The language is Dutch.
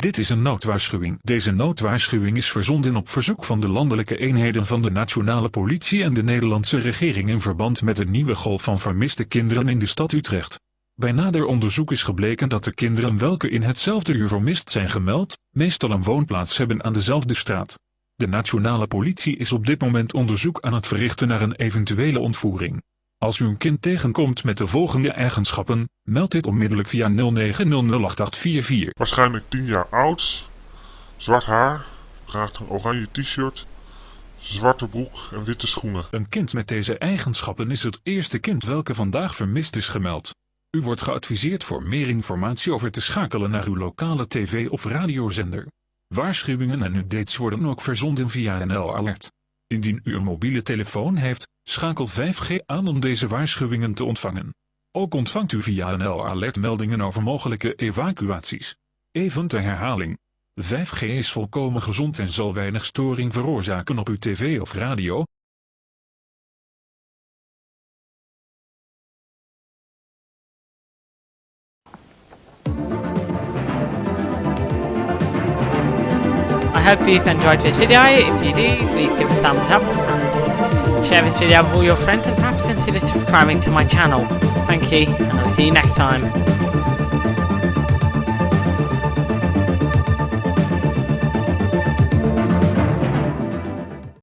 Dit is een noodwaarschuwing. Deze noodwaarschuwing is verzonden op verzoek van de landelijke eenheden van de nationale politie en de Nederlandse regering in verband met een nieuwe golf van vermiste kinderen in de stad Utrecht. Bij nader onderzoek is gebleken dat de kinderen welke in hetzelfde uur vermist zijn gemeld, meestal een woonplaats hebben aan dezelfde straat. De nationale politie is op dit moment onderzoek aan het verrichten naar een eventuele ontvoering. Als u een kind tegenkomt met de volgende eigenschappen, meld dit onmiddellijk via 09008844. Waarschijnlijk 10 jaar oud, zwart haar, draagt een oranje t-shirt, zwarte broek en witte schoenen. Een kind met deze eigenschappen is het eerste kind welke vandaag vermist is gemeld. U wordt geadviseerd voor meer informatie over te schakelen naar uw lokale tv- of radiozender. Waarschuwingen en updates worden ook verzonden via NL Alert. Indien u een mobiele telefoon heeft, schakel 5G aan om deze waarschuwingen te ontvangen. Ook ontvangt u via NL Alert meldingen over mogelijke evacuaties. Even ter herhaling. 5G is volkomen gezond en zal weinig storing veroorzaken op uw tv of radio, hope you've enjoyed this video. If you do, please give a thumbs up and share this video with all your friends and perhaps consider subscribing to my channel. Thank you, and I'll see you next time.